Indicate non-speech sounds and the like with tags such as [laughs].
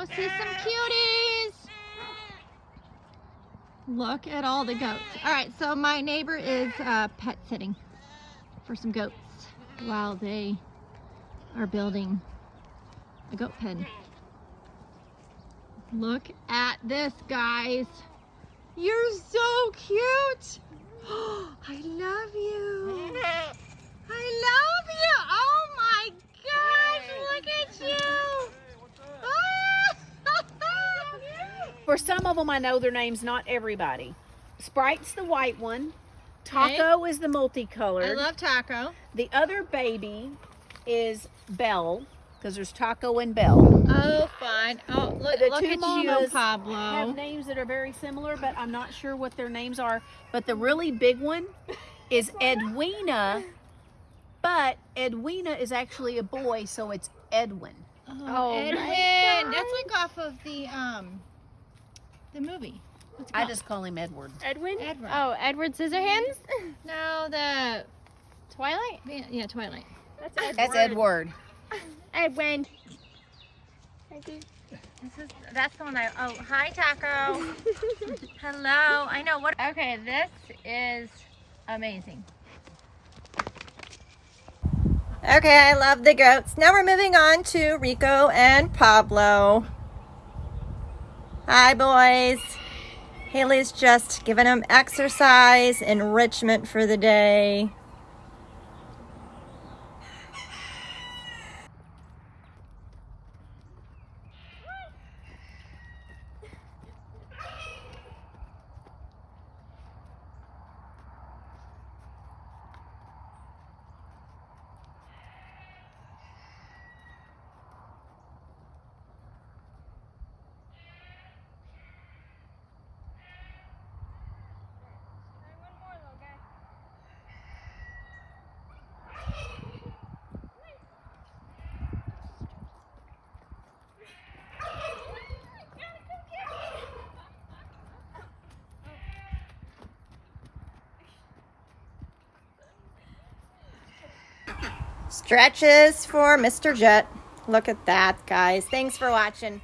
go see some cuties. Look at all the goats. All right, so my neighbor is uh, pet sitting for some goats while they are building a goat pen. Look at this, guys. You're so cute. [gasps] I love you. I love you. Oh my gosh, look at you. For some of them, I know their names, not everybody. Sprite's the white one. Taco is the multicolored. I love taco. the other baby is Belle, because there's Taco and Belle. Oh, fine. Oh, look, The look two at you, mamas Have names that are very similar, but I'm not sure what their names are. But the really big one is [laughs] Edwina, but Edwina is actually a boy, so it's Edwin. Oh, my Edwin. That's like off of the um, the movie. What's it I just call him Edward. Edwin? Edward. Oh, Edward Scissorhands? [laughs] no the Twilight? yeah Twilight. That's Edward. That's Edward. [laughs] Edwin. Thank you. This is that's the one I oh hi Taco. [laughs] Hello. I know what okay, this is amazing. Okay, I love the goats. Now we're moving on to Rico and Pablo. Hi boys. Haley's just giving them exercise, enrichment for the day. Stretches for Mr. Jet. Look at that, guys. Thanks for watching.